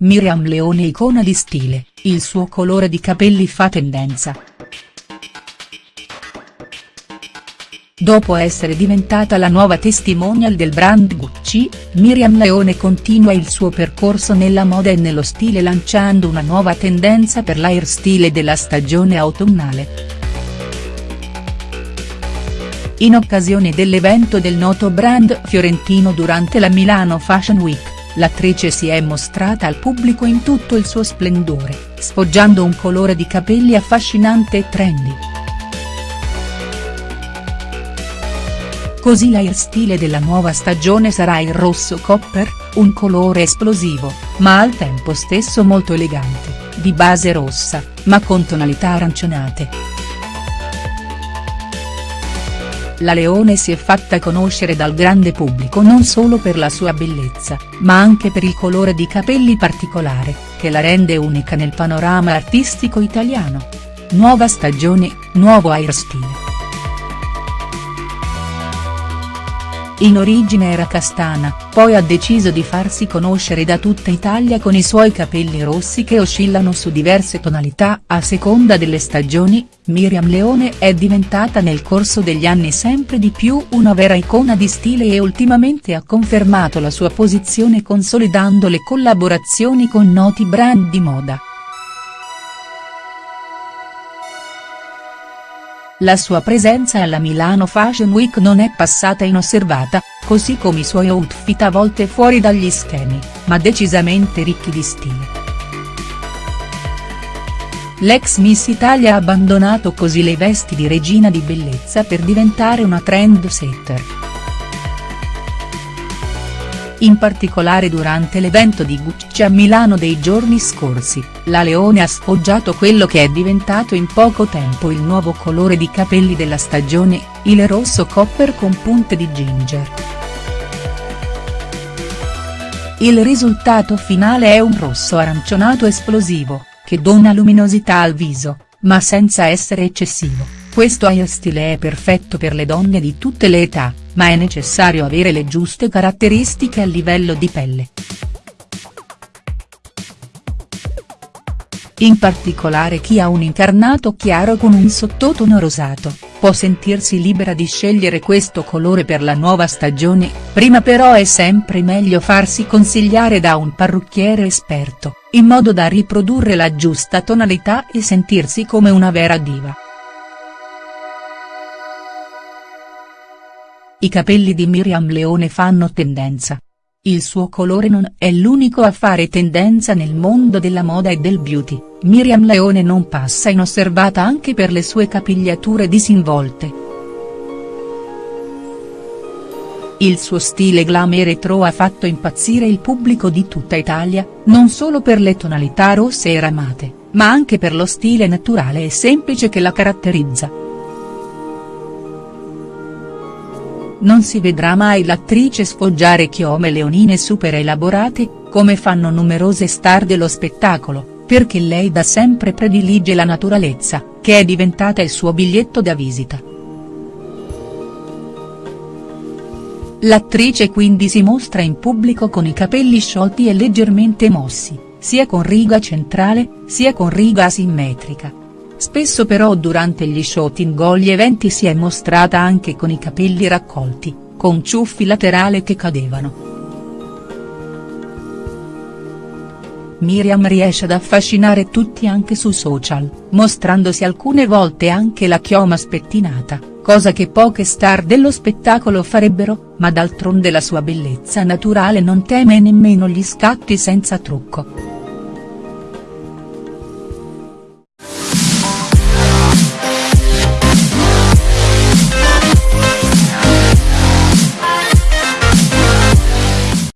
Miriam Leone icona di stile, il suo colore di capelli fa tendenza. Dopo essere diventata la nuova testimonial del brand Gucci, Miriam Leone continua il suo percorso nella moda e nello stile lanciando una nuova tendenza per l'airstyle della stagione autunnale. In occasione dell'evento del noto brand fiorentino durante la Milano Fashion Week, l'attrice si è mostrata al pubblico in tutto il suo splendore, sfoggiando un colore di capelli affascinante e trendy. Così l'airstyle della nuova stagione sarà il rosso copper, un colore esplosivo, ma al tempo stesso molto elegante, di base rossa, ma con tonalità aranciονate. La Leone si è fatta conoscere dal grande pubblico non solo per la sua bellezza, ma anche per il colore di capelli particolare, che la rende unica nel panorama artistico italiano. Nuova stagione, nuovo hairstyle. In origine era castana, poi ha deciso di farsi conoscere da tutta Italia con i suoi capelli rossi che oscillano su diverse tonalità a seconda delle stagioni, Miriam Leone è diventata nel corso degli anni sempre di più una vera icona di stile e ultimamente ha confermato la sua posizione consolidando le collaborazioni con noti brand di moda. La sua presenza alla Milano Fashion Week non è passata inosservata, così come i suoi outfit a volte fuori dagli schemi, ma decisamente ricchi di stile. L'ex Miss Italia ha abbandonato così le vesti di regina di bellezza per diventare una trend setter. In particolare durante l'evento di Gucci a Milano dei giorni scorsi, la Leone ha sfoggiato quello che è diventato in poco tempo il nuovo colore di capelli della stagione, il rosso copper con punte di ginger. Il risultato finale è un rosso arancione esplosivo, che dona luminosità al viso, ma senza essere eccessivo. Questo hairstyle è perfetto per le donne di tutte le età, ma è necessario avere le giuste caratteristiche a livello di pelle. In particolare chi ha un incarnato chiaro con un sottotono rosato, può sentirsi libera di scegliere questo colore per la nuova stagione, prima però è sempre meglio farsi consigliare da un parrucchiere esperto, in modo da riprodurre la giusta tonalità e sentirsi come una vera diva. I capelli di Miriam Leone fanno tendenza. Il suo colore non è l'unico a fare tendenza nel mondo della moda e del beauty, Miriam Leone non passa inosservata anche per le sue capigliature disinvolte. Il suo stile glam e retro ha fatto impazzire il pubblico di tutta Italia, non solo per le tonalità rosse e ramate, ma anche per lo stile naturale e semplice che la caratterizza. Non si vedrà mai l'attrice sfoggiare chiome leonine super elaborate, come fanno numerose star dello spettacolo, perché lei da sempre predilige la naturalezza, che è diventata il suo biglietto da visita. L'attrice quindi si mostra in pubblico con i capelli sciolti e leggermente mossi, sia con riga centrale, sia con riga asimmetrica, Spesso però durante gli shooting o gli eventi si è mostrata anche con i capelli raccolti, con ciuffi laterali che cadevano. Miriam riesce ad affascinare tutti anche su social, mostrandosi alcune volte anche la chioma spettinata, cosa che poche star dello spettacolo farebbero, ma d'altronde la sua bellezza naturale non teme nemmeno gli scatti senza trucco.